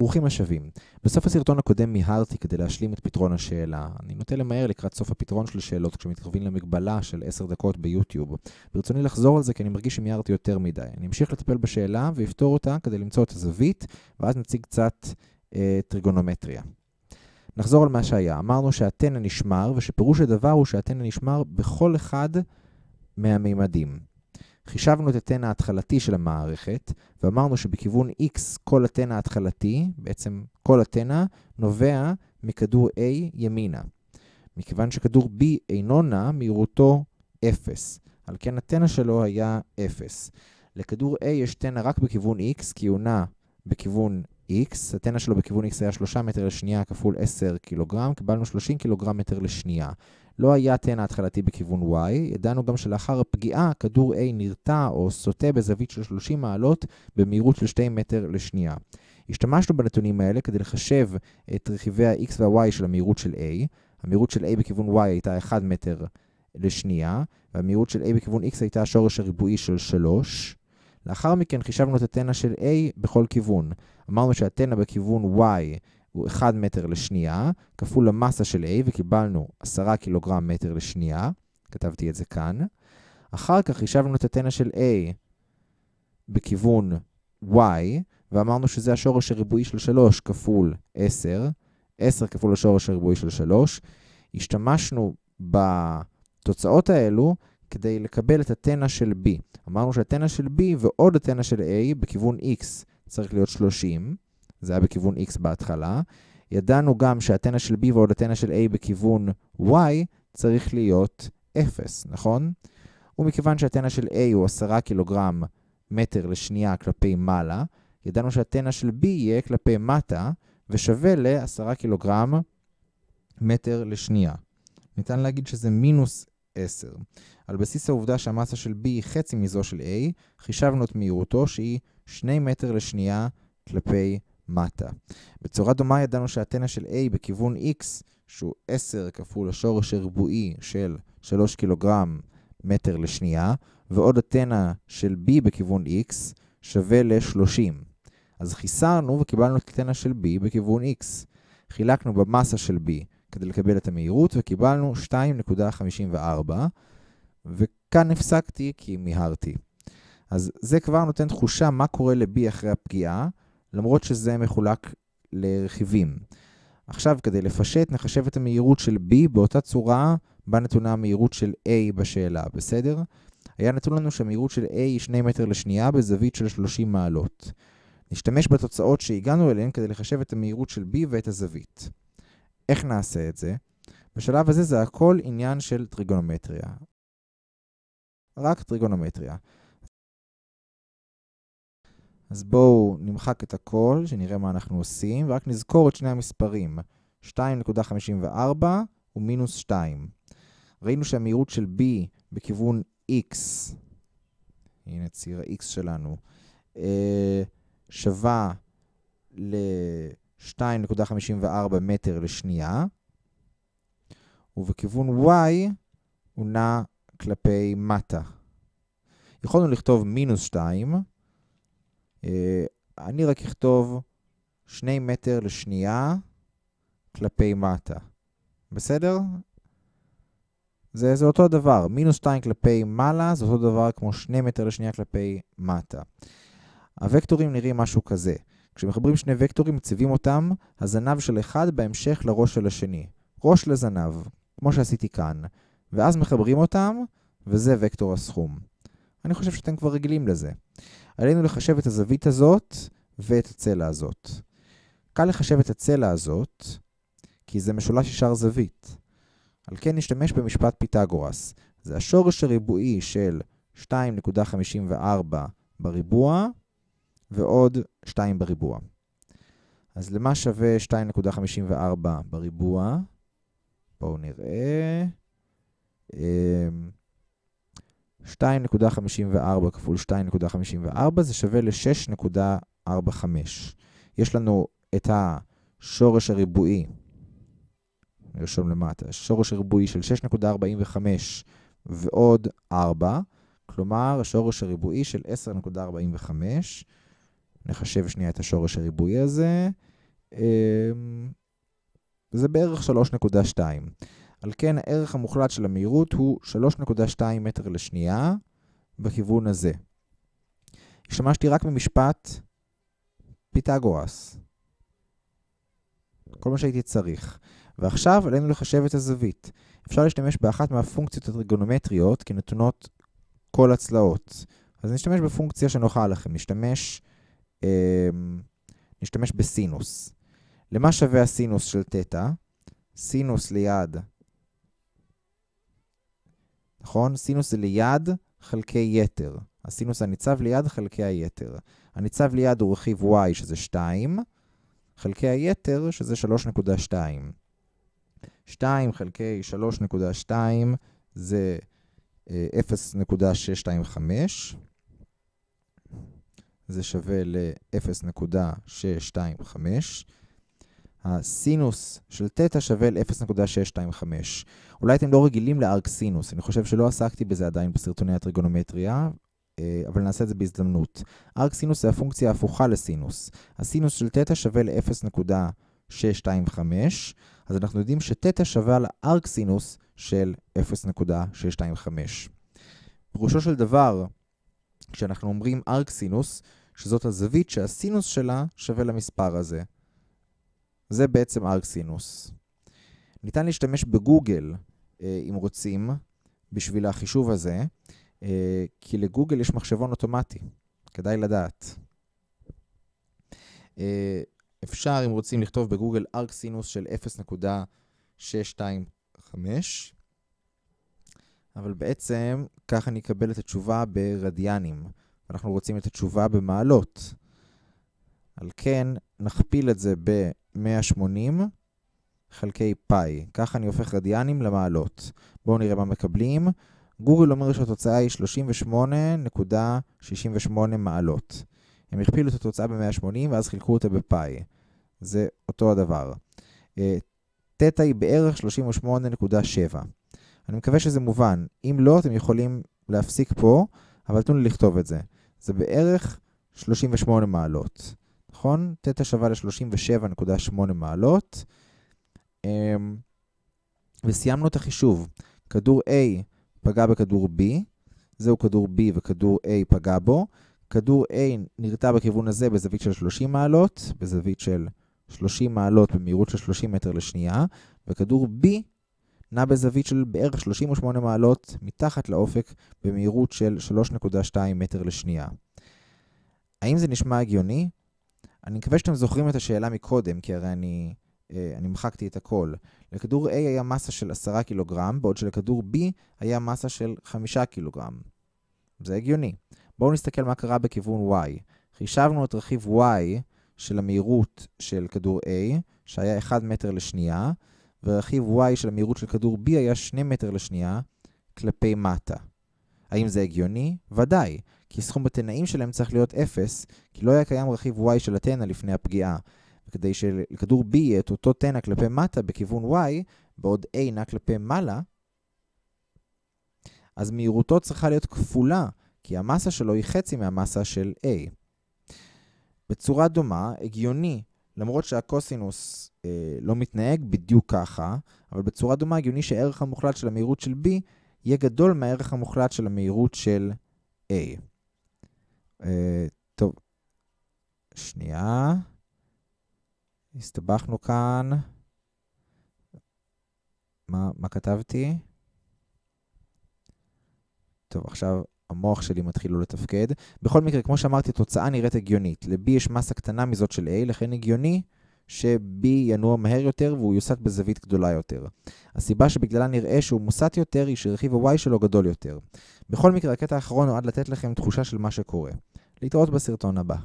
ברוכים השבים. בסוף הסרטון הקודם מיהרתי כדי להשלים את פתרון השאלה. אני נוטה למהר לקראת סוף הפתרון של שאלות כשמתקרבים למגבלה של 10 דקות ביוטיוב. ברצוני לחזור על זה כי אני מרגיש שמיהרתי יותר מדי. אני אמשיך לטפל בשאלה ואפתור אותה כדי למצוא את הזווית, ואז נציג קצת אה, טריגונומטריה. נחזור על מה שהיה. אמרנו שהתנא נשמר, ושפירוש הדבר הוא שהתנא נשמר בכל אחד מהמימדים. חישבנו את התנא ההתחלתי של המערכת, ואמרנו שבכיוון x כל התנא ההתחלתי, בעצם כל התנא, נובע מכדור A ימינה. מכיוון שכדור B אינו נע, מהירותו 0. על כן התנא שלו היה 0. לכדור A יש תנא רק בכיוון x, כי הוא נע בכיוון x. התנא שלו בכיוון x היה 3 מטר לשנייה כפול 10 קילוגרם, קיבלנו 30 קילוגרם מטר לשנייה. לא היה תנע התחלתי בכיוון y, ידענו גם שלאחר הפגיעה, כדור A נרתע או סוטה בזווית של 30 מעלות במהירות של 2 מטר לשנייה. השתמשנו בנתונים האלה כדי לחשב את רכיבי ה-x וה-y של המהירות של A. המהירות של A בכיוון y הייתה 1 מטר לשנייה, והמהירות של A בכיוון x הייתה השורש הריבועי של 3. לאחר מכן חישבנו את התנע של A בכל כיוון. אמרנו שהתנע בכיוון y הוא 1 מטר לשנייה, כפול המסה של A, וקיבלנו 10 קילוגרם מטר לשנייה. כתבתי את זה כאן. אחר כך חישבנו את התנע של A בכיוון Y, ואמרנו שזה השורש הריבועי של 3 כפול 10. 10 כפול השורש הריבועי של 3. השתמשנו בתוצאות האלו כדי לקבל את התנע של B. אמרנו שהתנע של B ועוד התנע של A בכיוון X צריך להיות 30. זה היה בכיוון x בהתחלה. ידענו גם שהתנע של b ועוד התנע של a בכיוון y צריך להיות 0, נכון? ומכיוון שהתנע של a הוא 10 קילוגרם מטר לשנייה כלפי מעלה, ידענו שהתנע של b יהיה כלפי מטה ושווה ל-10 קילוגרם מטר לשנייה. ניתן להגיד שזה מינוס 10. על בסיס העובדה שהמסה של b היא חצי מזו של a, חישבנו את מהירותו שהיא 2 מטר לשנייה כלפי מטה. בצורה דומה ידענו שהתנע של A בכיוון X, שהוא 10 כפול השורש הריבועי של 3 קילוגרם מטר לשנייה, ועוד התנע של B בכיוון X שווה ל-30. אז חיסרנו וקיבלנו את התנע של B בכיוון X. חילקנו במסה של B כדי לקבל את המהירות, וקיבלנו 2.54, וכאן הפסקתי כי מיהרתי. אז זה כבר נותן תחושה מה קורה ל-B אחרי הפגיעה, למרות שזה מחולק לרכיבים. עכשיו, כדי לפשט, נחשב את המהירות של B באותה צורה בה נתונה המהירות של A בשאלה, בסדר? היה נתון לנו שהמהירות של A היא 2 מטר לשנייה בזווית של 30 מעלות. נשתמש בתוצאות שהגענו אליהן כדי לחשב את המהירות של B ואת הזווית. איך נעשה את זה? בשלב הזה זה הכל עניין של טריגונומטריה. רק טריגונומטריה. אז בואו נמחק את הכל, שנראה מה אנחנו עושים, ורק נזכור את שני המספרים, 2.54 ומינוס 2. ראינו שהמהירות של b בכיוון x, הנה ציר ה-x שלנו, אה, שווה ל-2.54 מטר לשנייה, ובכיוון y הוא נע כלפי מטה. יכולנו לכתוב מינוס 2, אה, אני רק אכתוב 2 מטר לשנייה כלפי מטה. בסדר? זה, זה אותו דבר. מינוס 2 כלפי מעלה זה אותו דבר כמו 2 מטר לשנייה כלפי מטה. הוקטורים נראים משהו כזה. כשמחברים שני וקטורים, מציבים אותם, הזנב של אחד בהמשך לראש של השני. ראש לזנב, כמו שעשיתי כאן. ואז מחברים אותם, וזה וקטור הסכום. אני חושב שאתם כבר רגילים לזה. עלינו לחשב את הזווית הזאת ואת הצלע הזאת. קל לחשב את הצלע הזאת, כי זה משולש ישר זווית. על כן נשתמש במשפט פיתגורס. זה השורש הריבועי של 2.54 בריבוע ועוד 2 בריבוע. אז למה שווה 2.54 בריבוע? בואו נראה. אמ, 2.54 כפול 2.54 זה שווה ל-6.45. יש לנו את השורש הריבועי, נרשום למטה, שורש הריבועי של 6.45 ועוד 4, כלומר השורש הריבועי של 10.45. נחשב שנייה את השורש הריבועי הזה. זה בערך 3.2. על כן הערך המוחלט של המהירות הוא 3.2 מטר לשנייה בכיוון הזה. השתמשתי רק במשפט פיתגורס. כל מה שהייתי צריך. ועכשיו עלינו לחשב את הזווית. אפשר להשתמש באחת מהפונקציות הטריגונומטריות כנתונות כל הצלעות. אז נשתמש בפונקציה שנוחה לכם. נשתמש, אה, נשתמש בסינוס. למה שווה הסינוס של תטא? סינוס ליד, נכון? סינוס זה ליד חלקי יתר. הסינוס הניצב ליד חלקי היתר. הניצב ליד הוא רכיב y שזה 2, חלקי היתר שזה 3.2. 2 חלקי 3.2 זה 0.625. זה שווה ל-0.625. הסינוס של תטא שווה ל-0.625. אולי אתם לא רגילים לארק סינוס, אני חושב שלא עסקתי בזה עדיין בסרטוני הטריגונומטריה, אה, אבל נעשה את זה בהזדמנות. ארק סינוס זה הפונקציה ההפוכה לסינוס. הסינוס של תטא שווה ל-0.625, אז אנחנו יודעים שתטא שווה לארק סינוס של 0.625. פירושו של דבר, כשאנחנו אומרים ארק סינוס, שזאת הזווית שהסינוס שלה שווה למספר הזה. זה בעצם ארק סינוס. ניתן להשתמש בגוגל, אה, אם רוצים, בשביל החישוב הזה, אה, כי לגוגל יש מחשבון אוטומטי, כדאי לדעת. אה, אפשר, אם רוצים, לכתוב בגוגל ארק סינוס של 0.625, אבל בעצם ככה נקבל את התשובה ברדיאנים. אנחנו רוצים את התשובה במעלות. על כן, נכפיל את זה ב-180 חלקי פאי. ככה אני הופך רדיאנים למעלות. בואו נראה מה מקבלים. גוגל אומר שהתוצאה היא 38.68 מעלות. הם הכפילו את התוצאה ב-180 ואז חילקו אותה בפאי. זה אותו הדבר. תטא היא בערך 38.7. אני מקווה שזה מובן. אם לא, אתם יכולים להפסיק פה, אבל תנו לי לכתוב את זה. זה בערך 38 מעלות. נכון? תטא שווה ל-37.8 מעלות. אמ, וסיימנו את החישוב. כדור A פגע בכדור B, זהו כדור B וכדור A פגע בו. כדור A נרתע בכיוון הזה בזווית של 30 מעלות, בזווית של 30 מעלות במהירות של 30 מטר לשנייה, וכדור B נע בזווית של בערך 38 מעלות מתחת לאופק במהירות של 3.2 מטר לשנייה. האם זה נשמע הגיוני? אני מקווה שאתם זוכרים את השאלה מקודם, כי הרי אני, אה, אני מחקתי את הכל. לכדור A היה מסה של 10 קילוגרם, בעוד שלכדור B היה מסה של 5 קילוגרם. זה הגיוני. בואו נסתכל מה קרה בכיוון Y. חישבנו את רכיב Y של המהירות של כדור A, שהיה 1 מטר לשנייה, ורכיב y של המהירות של כדור B היה 2 מטר לשנייה כלפי מטה. האם זה הגיוני? ודאי, כי סכום התנאים שלהם צריך להיות 0, כי לא היה קיים רכיב y של התנא לפני הפגיעה. וכדי שלכדור B יהיה את אותו תנא כלפי מטה בכיוון y, בעוד A נע כלפי מעלה, אז מהירותו צריכה להיות כפולה, כי המסה שלו היא חצי מהמסה של A. בצורה דומה, הגיוני למרות שהקוסינוס אה, לא מתנהג בדיוק ככה, אבל בצורה דומה הגיוני שהערך המוחלט של המהירות של B יהיה גדול מהערך המוחלט של המהירות של A. אה, טוב, שנייה. הסתבכנו כאן. מה, מה כתבתי? טוב, עכשיו המוח שלי מתחיל לא לתפקד. בכל מקרה, כמו שאמרתי, התוצאה נראית הגיונית. ל-B יש מסה קטנה מזאת של A, לכן הגיוני ש-B ינוע מהר יותר והוא יוסט בזווית גדולה יותר. הסיבה שבגללה נראה שהוא מוסט יותר היא שרכיב ה-Y שלו גדול יותר. בכל מקרה, הקטע האחרון נועד לתת לכם תחושה של מה שקורה. להתראות בסרטון הבא.